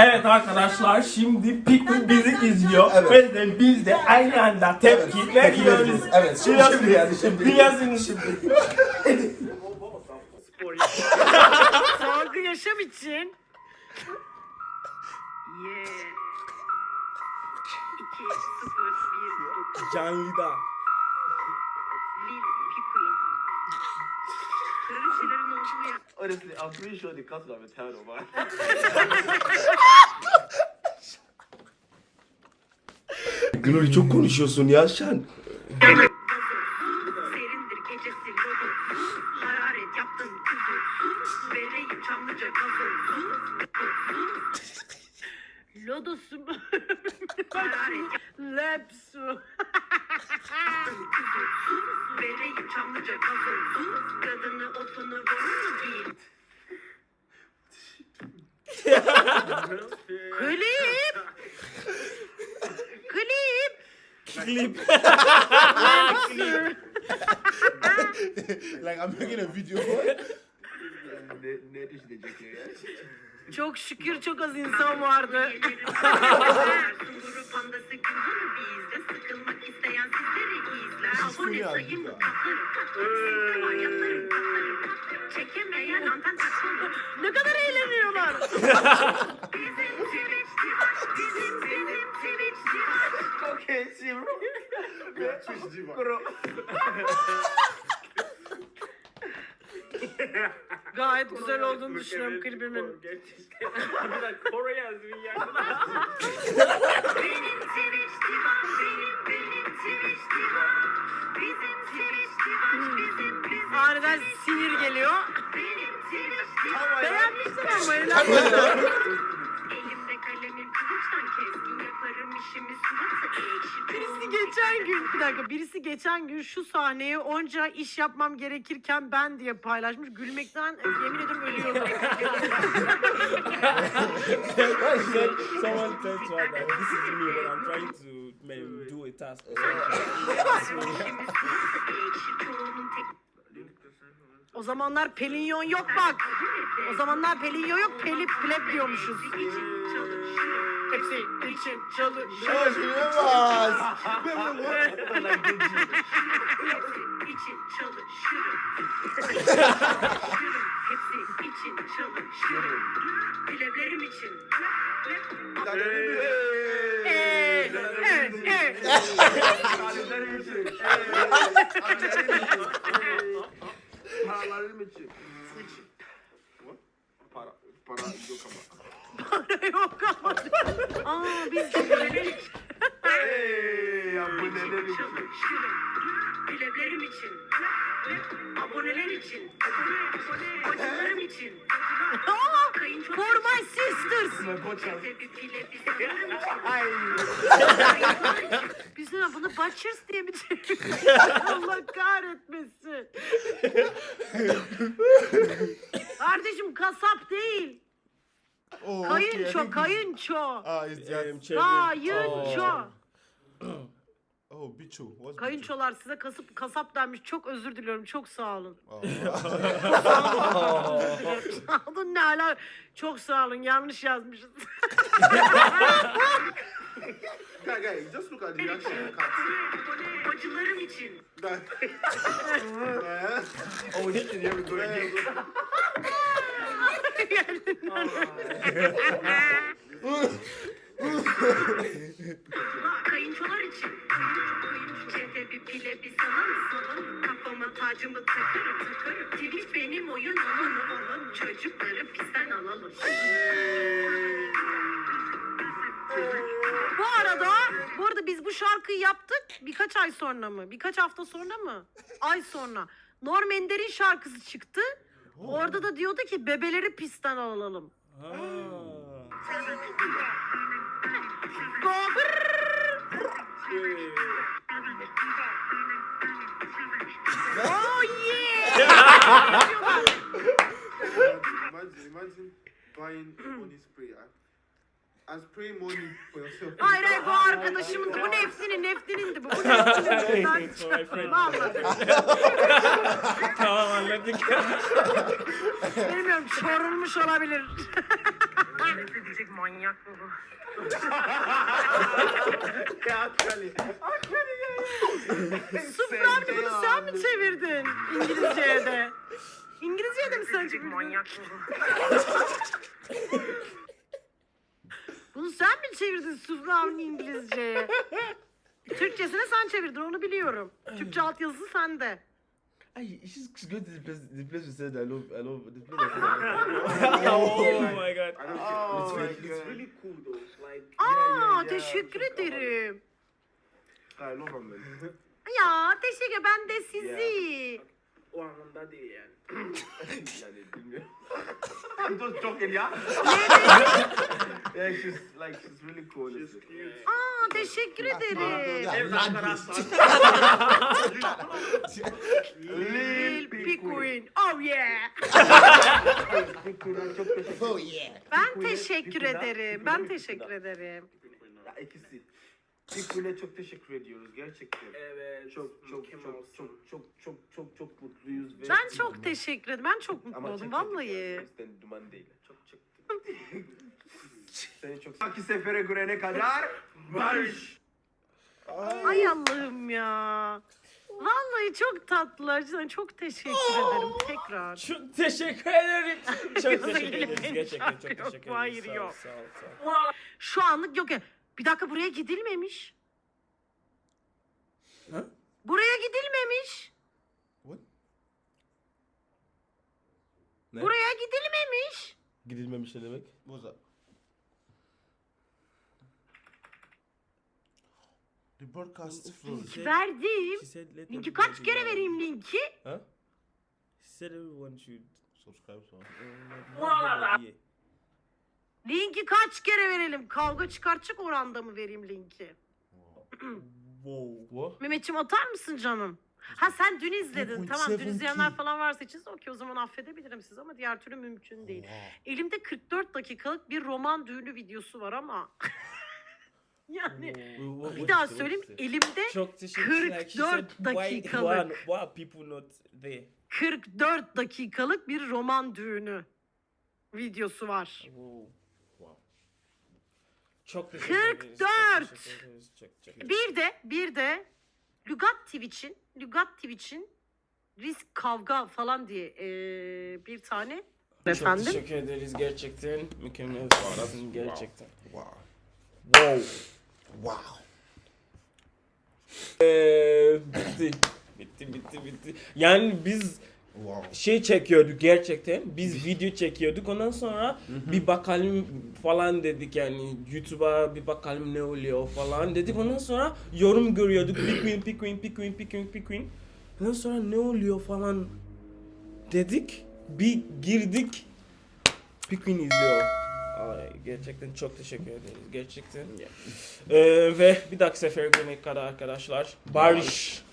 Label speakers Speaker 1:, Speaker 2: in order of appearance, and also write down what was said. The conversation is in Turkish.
Speaker 1: Evet arkadaşlar şimdi Pikmin bizi izliyor
Speaker 2: Evet.
Speaker 1: ve de biz de aynı anda tepki
Speaker 2: Tepki
Speaker 1: veriyoruz.
Speaker 2: vereceğiz. Evet şimdi,
Speaker 1: Biraz-
Speaker 2: şimdi yani şimdi.
Speaker 1: Biraz in-
Speaker 3: Sağlıklı yaşam için.
Speaker 4: Ye. 2 0 1
Speaker 1: Canlıda.
Speaker 4: 1
Speaker 5: Honestly, I'm pretty sure the would have been tired of us.
Speaker 2: Glory çok konuşuyorsun ya sen.
Speaker 4: Serindir gecesi lodo. Hararet yaptın kuzu. Vereyim Çamlıca gazoz.
Speaker 3: Lodosu mu?
Speaker 4: Hararet
Speaker 3: Lepsu.
Speaker 4: Vereyim Çamlıca gazoz. Kadını otunu borunu giyin.
Speaker 3: Klip. Klip.
Speaker 1: Klip.
Speaker 2: like I'm making a video.
Speaker 5: ne, ne düşünecek ya?
Speaker 3: Çok şükür çok az insan vardı.
Speaker 4: Bizim Twitch'ti var. Bizim bizim Twitch'ti var.
Speaker 5: Okay, see, bro. Yeah, Twitch diva. Bro.
Speaker 3: Gayet güzel olduğunu düşünüyorum klibimin.
Speaker 5: Gerçekten. Kore yazıyor ya.
Speaker 4: Benim Twitch'ti var. Benim kılıçtan keskin yaparım işimi suratı ekşi.
Speaker 3: Birisi geçen gün bir dakika birisi geçen gün şu sahneyi onca iş yapmam gerekirken ben diye paylaşmış. Gülmekten yemin ederim ölüyorum.
Speaker 1: Someone tells me that this is me when I'm trying to maybe do a task
Speaker 3: O zamanlar Pelinyon yok bak. O zamanlar Pelinyon yok Pelip plep diyormuşuz. Hepsi için çalışıyor.
Speaker 2: Şaşırmaz.
Speaker 4: Hepsi için. Çalışırım. Hepsi için çalışırım. Pleblerim için.
Speaker 3: Ee, evet, evet.
Speaker 4: Aboneler için. Bacılarım için.
Speaker 3: Aa,
Speaker 4: Kayınço
Speaker 3: for my sisters.
Speaker 5: My podcast.
Speaker 4: bir pile bir sanırım için.
Speaker 5: Ay.
Speaker 3: Biz de bunu Butchers diye mi çeviriyoruz? Allah kahretmesin. Kardeşim kasap değil.
Speaker 2: Oh, I
Speaker 3: Kayınço, kayınço.
Speaker 2: Ah,
Speaker 1: Um,
Speaker 2: just.
Speaker 1: çevir.
Speaker 3: Kayınço. Kayınçolar size kasıp kasap denmiş. Çok özür diliyorum. Çok sağ olun. Sağ olun ne ala. Çok sağ olun. Yanlış yazmışız.
Speaker 5: Guy, guy, just look at the reaction the.
Speaker 4: Bacılarım için.
Speaker 5: Oh, is here we go again.
Speaker 4: Kayınçolar için. Çete bir pile bir salam salam. Kafama tacımı takarım takarım. Twitch benim oyun alanı alalım. Çocukları pistten alalım.
Speaker 3: Bu arada, bu arada biz bu şarkıyı yaptık birkaç ay sonra mı? Birkaç hafta sonra mı? Ay sonra. Norm Ender'in şarkısı çıktı. Orada da diyordu ki bebeleri pistten alalım. Brrrr. Oh yeah!
Speaker 5: imagine, imagine buying money spray and, and spraying money for yourself.
Speaker 3: Hayır hayır bu arkadaşımın bu Nefsinin Neftinindi bu. Vallahi.
Speaker 1: Tamam anladık.
Speaker 3: Bilmiyorum çorulmuş olabilir. Nefret edecek manyak mı bu? Sıfır bunu sen mi çevirdin İngilizce'ye de? İngilizce'ye de mi sen çevirdin? Manyak mı bu? Bunu sen mi çevirdin Sıfır abinin İngilizce'ye? Türkçesine sen çevirdin onu biliyorum. Türkçe altyazısı sende.
Speaker 6: Ay, she's going to the place, the place we said I love, I love, the place I said I love.
Speaker 1: oh my god.
Speaker 5: I
Speaker 6: Oh my
Speaker 5: It's, it's really cool though. Like
Speaker 3: Aa teşekkür ederim.
Speaker 5: I love him.
Speaker 3: Ya teşekkür ben de sizi.
Speaker 5: O anlamda değil yani. yani bilmiyorum. I'm just joking ya. Yeah, she's like she's really cool. She's cute.
Speaker 3: Aa teşekkür ederim. Lil Pikuin. Oh yeah.
Speaker 5: Çok teşekkür
Speaker 2: Oh yeah.
Speaker 3: Ben teşekkür ederim. Ben teşekkür ederim.
Speaker 5: Ya ikisi. Piku'ya çok teşekkür ediyoruz gerçekten. Evet. Çok çok çok çok çok çok çok çok mutluyuz ve
Speaker 3: Ben çok teşekkür ederim. Ben çok mutlu oldum vallahi.
Speaker 5: Sen duman değil. Çok çektik. Seni çok Sonraki sefere görene kadar barış.
Speaker 3: Ay Allah'ım ya. Vallahi çok tatlılar. Cidden çok teşekkür ederim tekrar.
Speaker 1: Çok teşekkür ederim. Çok teşekkür ederiz. Gerçekten çok teşekkür ederiz.
Speaker 3: hayır,
Speaker 1: Sağ ol,
Speaker 3: yok.
Speaker 1: Sağ ol, sağ ol.
Speaker 3: Şu anlık yok ya. Bir dakika buraya gidilmemiş.
Speaker 1: Ha?
Speaker 3: Buraya gidilmemiş.
Speaker 2: What?
Speaker 6: Ne?
Speaker 3: Buraya gidilmemiş.
Speaker 6: Gidilmemiş ne demek?
Speaker 2: What's froze.
Speaker 1: Şey-
Speaker 3: Verdim.
Speaker 1: She said let
Speaker 3: Linki kaç kere vereyim linki?
Speaker 1: Huh? She said everyone should.
Speaker 2: Subscribe to
Speaker 1: everybody.
Speaker 3: Linki kaç kere verelim? Kavga çıkartacak oranda mı vereyim linki?
Speaker 1: Wow.
Speaker 6: What?
Speaker 3: Mehmetciğim atar mısın canım? Ha sen dün izledin. Tamam dün
Speaker 2: 2.7
Speaker 3: izleyenler falan varsa için okey o zaman affedebilirim sizi ama diğer türlü mümkün değil.
Speaker 2: Wow.
Speaker 3: Elimde 44 dakikalık bir roman düğünü videosu var ama yani
Speaker 1: Wow.
Speaker 3: bir daha söyleyeyim elimde
Speaker 1: Çok teşekkür Like she
Speaker 3: 44
Speaker 1: said, why, why,
Speaker 3: dakikalık.
Speaker 1: why are people not there?
Speaker 3: 44 dakikalık bir roman düğünü videosu var.
Speaker 1: Wow. Çok teşekkür ederiz.
Speaker 3: 44.
Speaker 1: Çok teşekkür ederiz. Çok, çok.
Speaker 3: Bir de bir de Lügat Twitch'in Lügat Twitch'in risk kavga falan diye eee, bir tane
Speaker 1: Çok
Speaker 3: efendim.
Speaker 1: teşekkür ederiz gerçekten. Mükemmel sağladın gerçekten.
Speaker 2: Wow.
Speaker 1: Wow.
Speaker 2: Wow.
Speaker 1: Ee, bitti. Bitti bitti bitti. Yani biz
Speaker 2: Wow.
Speaker 1: şey çekiyorduk gerçekten. Biz video çekiyorduk. Ondan sonra bir bakalım falan dedik yani YouTube'a bir bakalım ne oluyor falan dedik. Ondan sonra yorum görüyorduk. Pikmin, Pikmin, Pikmin, Pikmin, Pikmin. Ondan sonra ne oluyor falan dedik. Bir girdik. Pikmin izliyor. Gerçekten çok teşekkür ederiz. Gerçekten. Ee, ve bir dahaki sefer görmek kadar arkadaşlar. Barış.